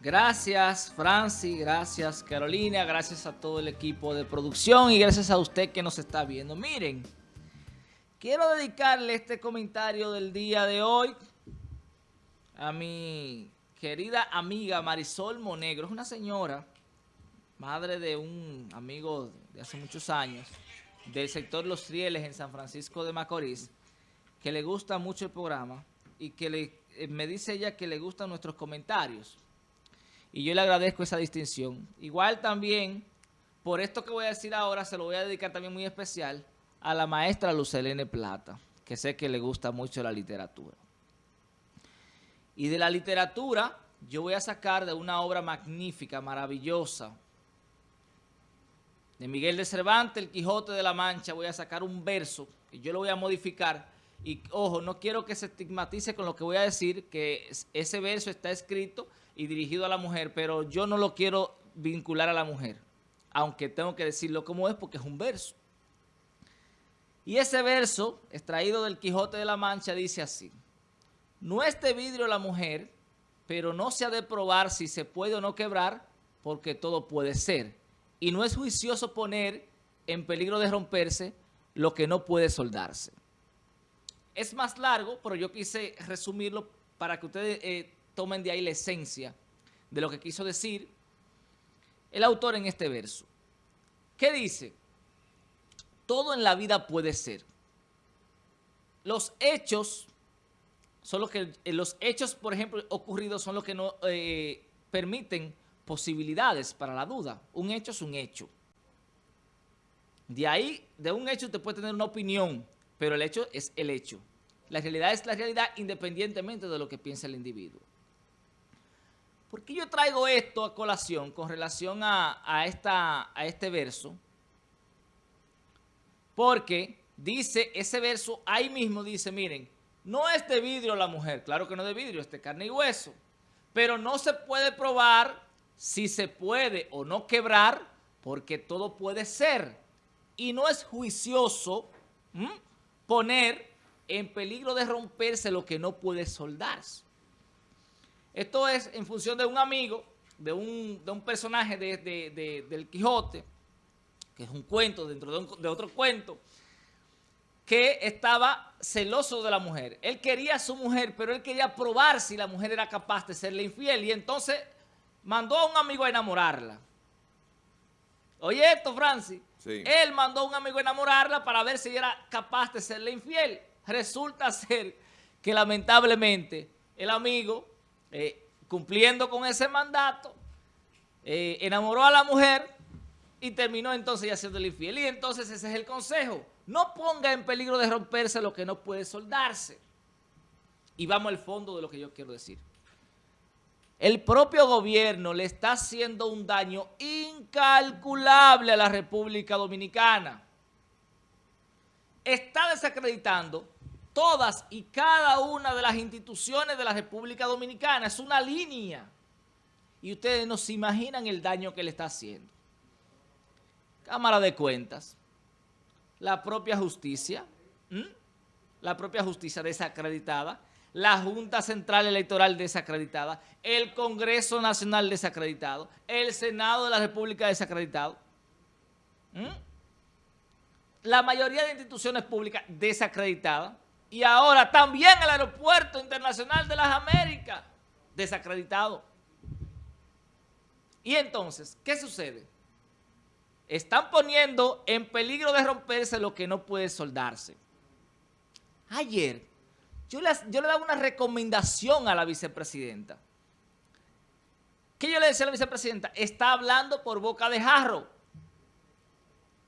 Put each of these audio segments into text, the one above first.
Gracias Francis, gracias Carolina, gracias a todo el equipo de producción y gracias a usted que nos está viendo. Miren, quiero dedicarle este comentario del día de hoy a mi querida amiga Marisol Monegro. Es una señora, madre de un amigo de hace muchos años, del sector Los Rieles en San Francisco de Macorís, que le gusta mucho el programa y que le, eh, me dice ella que le gustan nuestros comentarios. Y yo le agradezco esa distinción. Igual también, por esto que voy a decir ahora, se lo voy a dedicar también muy especial a la maestra Lucelene Plata, que sé que le gusta mucho la literatura. Y de la literatura, yo voy a sacar de una obra magnífica, maravillosa, de Miguel de Cervantes, El Quijote de la Mancha, voy a sacar un verso, y yo lo voy a modificar, y ojo, no quiero que se estigmatice con lo que voy a decir, que ese verso está escrito y dirigido a la mujer, pero yo no lo quiero vincular a la mujer, aunque tengo que decirlo como es porque es un verso. Y ese verso, extraído del Quijote de la Mancha, dice así, No es de vidrio la mujer, pero no se ha de probar si se puede o no quebrar, porque todo puede ser. Y no es juicioso poner en peligro de romperse lo que no puede soldarse. Es más largo, pero yo quise resumirlo para que ustedes eh, tomen de ahí la esencia de lo que quiso decir el autor en este verso. ¿Qué dice? Todo en la vida puede ser. Los hechos son los que, eh, los hechos, por ejemplo, ocurridos son los que no eh, permiten posibilidades para la duda. Un hecho es un hecho. De ahí, de un hecho usted puede tener una opinión, pero el hecho es el hecho. La realidad es la realidad independientemente de lo que piense el individuo. ¿Por qué yo traigo esto a colación con relación a, esta, a este verso? Porque dice, ese verso ahí mismo dice, miren, no es de vidrio la mujer, claro que no es de vidrio, es de carne y hueso, pero no se puede probar si se puede o no quebrar, porque todo puede ser. Y no es juicioso poner en peligro de romperse lo que no puede soldarse. Esto es en función de un amigo, de un, personaje de, del Quijote, que es un cuento dentro de, de otro cuento, que estaba celoso de la mujer. Él quería a su mujer, pero él quería probar si la mujer era capaz de serle infiel. Y entonces mandó a un amigo a enamorarla. Oye esto, Francis. Él mandó a un amigo a enamorarla para ver si era capaz de serle infiel. Resulta ser que lamentablemente el amigo, eh, cumpliendo con ese mandato, eh, enamoró a la mujer y terminó entonces ya siendo infiel. Y entonces ese es el consejo. No ponga en peligro de romperse lo que no puede soldarse. Y vamos al fondo de lo que yo quiero decir. El propio gobierno le está haciendo un daño incalculable a la República Dominicana. Está desacreditando todas y cada una de las instituciones de la República Dominicana. Es una línea. Y ustedes no se imaginan el daño que le está haciendo. Cámara de Cuentas, la propia justicia, la propia justicia desacreditada, la Junta Central Electoral desacreditada, el Congreso Nacional desacreditado, el Senado de la República desacreditado, la mayoría de instituciones públicas desacreditadas y ahora también el Aeropuerto Internacional de las Américas desacreditado. Y entonces, ¿qué sucede? Están poniendo en peligro de romperse lo que no puede soldarse. Ayer, yo le, daba una recomendación a la vicepresidenta. ¿Qué yo le decía a la vicepresidenta? Está hablando por boca de jarro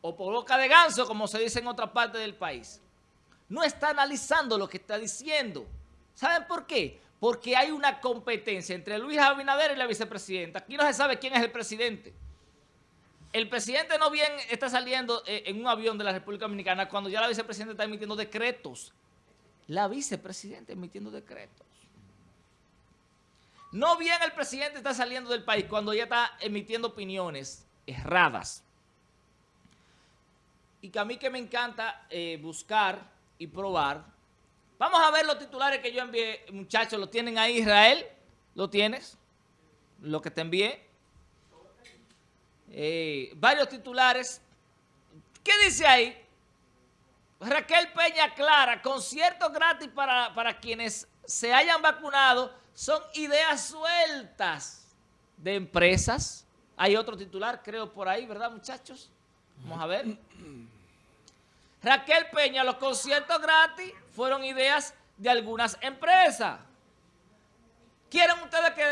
o por boca de ganso, como se dice en otra parte del país. No está analizando lo que está diciendo. ¿Saben por qué? Porque hay una competencia entre Luis Abinader y la vicepresidenta. Aquí no se sabe quién es el presidente. El presidente no bien está saliendo eh, en un avión de la República Dominicana cuando ya la vicepresidenta está emitiendo decretos. La vicepresidenta emitiendo decretos. No bien el presidente está saliendo del país cuando ya está emitiendo opiniones erradas. Y que a mí que me encanta eh, buscar y probar. Vamos a ver los titulares que yo envié, muchachos. ¿Lo tienen ahí, Israel? ¿Lo tienes? lo que te envié. Eh, varios titulares. ¿Qué dice ahí? Raquel Peña Clara, conciertos gratis para, para quienes se hayan vacunado son ideas sueltas de empresas. Hay otro titular, creo, por ahí, ¿verdad, muchachos? Vamos a ver. Raquel Peña, los conciertos gratis fueron ideas de algunas empresas. ¿Quieren ustedes que,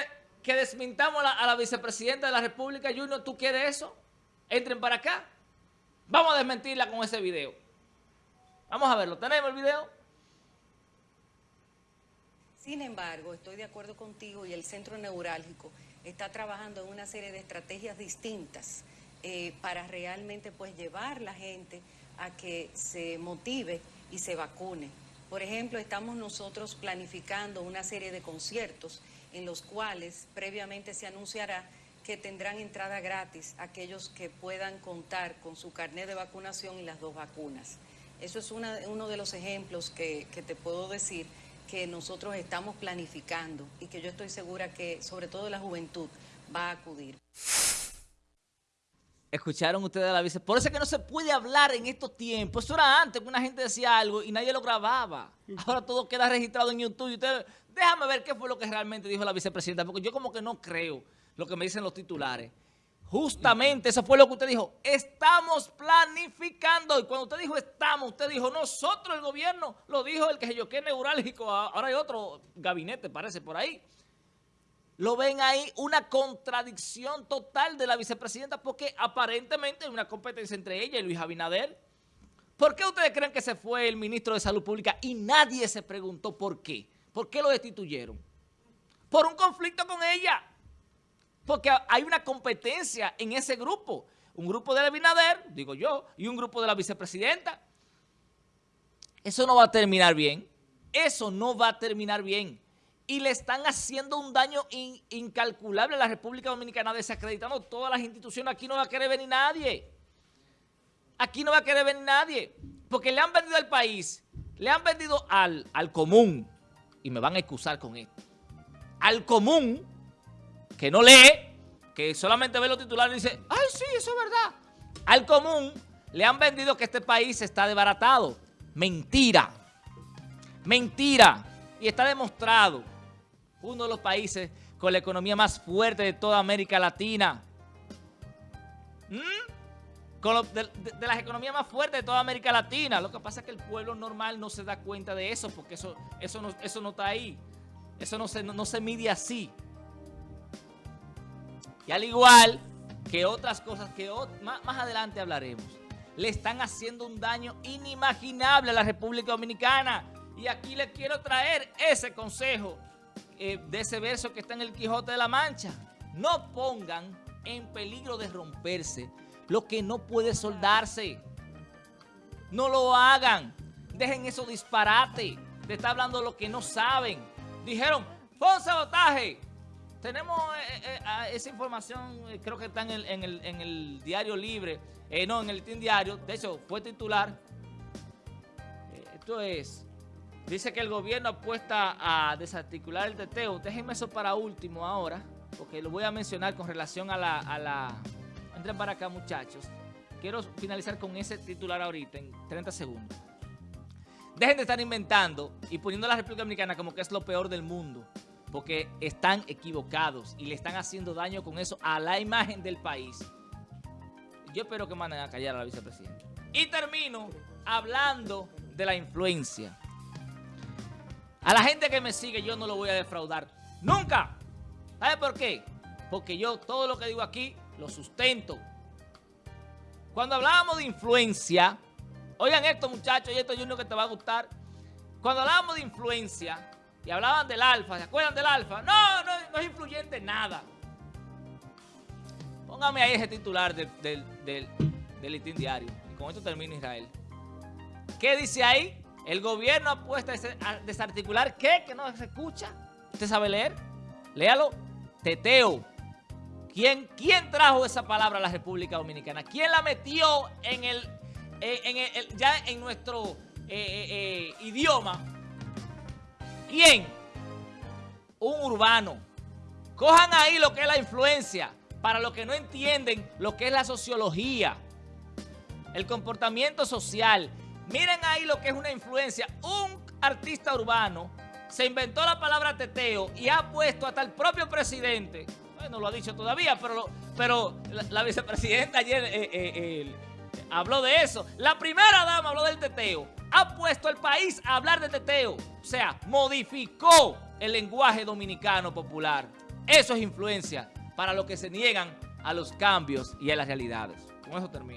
que desmintamos a la vicepresidenta de la República, Junior? ¿Tú quieres eso? Entren para acá. Vamos a desmentirla con ese video. Vamos a verlo. ¿Tenemos el video? Sin embargo, estoy de acuerdo contigo y el centro neurálgico está trabajando en una serie de estrategias distintas eh, para realmente pues llevar la gente a que se motive y se vacune. Por ejemplo, estamos nosotros planificando una serie de conciertos en los cuales previamente se anunciará que tendrán entrada gratis aquellos que puedan contar con su carnet de vacunación y las dos vacunas. Eso es uno de los ejemplos que, que te puedo decir que nosotros estamos planificando y que yo estoy segura que sobre todo la juventud va a acudir. Escucharon ustedes a la vice. Por eso es que no se puede hablar en estos tiempos. Eso era antes que una gente decía algo y nadie lo grababa. Ahora todo queda registrado en YouTube. Y ustedes, déjame ver qué fue lo que realmente dijo la vicepresidenta, porque yo como que no creo lo que me dicen los titulares. Justamente eso fue lo que usted dijo. Estamos planificando. Y cuando usted dijo estamos, usted dijo nosotros, el gobierno. Lo dijo el que yo que neurálgico. Ahora hay otro gabinete, parece, por ahí lo ven ahí una contradicción total de la vicepresidenta porque aparentemente hay una competencia entre ella y Luis Abinader. ¿Por qué ustedes creen que se fue el ministro de Salud Pública y nadie se preguntó por qué? ¿Por qué lo destituyeron? Por un conflicto con ella. Porque hay una competencia en ese grupo. Un grupo de Abinader, digo yo, y un grupo de la vicepresidenta. Eso no va a terminar bien. Eso no va a terminar bien y le están haciendo un daño incalculable a la República Dominicana, desacreditando todas las instituciones. Aquí no va a querer venir nadie. Aquí no va a querer venir nadie. Porque le han vendido al país, le han vendido al, al común, y me van a excusar con esto, al común, que no lee, que solamente ve los titulares y dice, ay, sí, eso es verdad. Al común le han vendido que este país está desbaratado. Mentira. Mentira. Y está demostrado uno de los países con la economía más fuerte de toda América Latina. ¿Mm? De, las economías más fuertes de toda América Latina. Lo que pasa es que el pueblo normal no se da cuenta de eso porque eso, eso, no, eso no está ahí. Eso no se, no, se mide así. Y al igual que otras cosas que más, más adelante hablaremos, le están haciendo un daño inimaginable a la República Dominicana. Y aquí les quiero traer ese consejo eh, de ese verso que está en el Quijote de la Mancha. No pongan en peligro de romperse lo que no puede soldarse. No lo hagan. Dejen eso disparate de estar hablando lo que no saben. Dijeron, fue un sabotaje. Tenemos eh, eh, esa información, creo que está en el, diario libre. no, en el Team Diario. De hecho, fue titular. esto es Dice que el gobierno apuesta a desarticular el teteo. Déjenme eso para último ahora, porque lo voy a mencionar con relación a la... A la... Entren para acá, muchachos. Quiero finalizar con ese titular ahorita, en 30 segundos. Dejen de estar inventando y poniendo a la República Dominicana como que es lo peor del mundo. Porque están equivocados y le están haciendo daño con eso a la imagen del país. Yo espero que manden a callar a la vicepresidenta. Y termino hablando de la influencia. A la gente que me sigue yo no lo voy a defraudar. ¡Nunca! ¿Sabe por qué? Porque yo todo lo que digo aquí lo sustento. Cuando hablábamos de influencia, oigan esto muchachos, y esto es uno que te va a gustar. Cuando hablábamos de influencia y hablaban del alfa, ¿se acuerdan del alfa? No, no, no es influyente nada. Póngame ahí ese titular del, del, del, diario. Y con esto termina Israel. ¿Qué dice ahí? El gobierno apuesta a desarticular, ¿qué? Que no se escucha. ¿Usted sabe leer? Léalo. Teteo. ¿Quién, ¿Quién trajo esa palabra a la República Dominicana? ¿Quién la metió en el, eh, en ya en nuestro eh, eh, idioma? ¿Quién? Un urbano Cojan ahí lo que es la influencia, para los que no entienden lo que es la sociología, el comportamiento social. Miren ahí lo que es una influencia. Un artista urbano se inventó la palabra teteo y ha puesto hasta el propio presidente, no lo ha dicho todavía, pero, pero la, vicepresidenta ayer eh, eh, eh, habló de eso. La primera dama habló del teteo. Ha puesto el país a hablar de teteo. O sea, modificó el lenguaje dominicano popular. Eso es influencia para los que se niegan a los cambios y a las realidades. Con eso termino.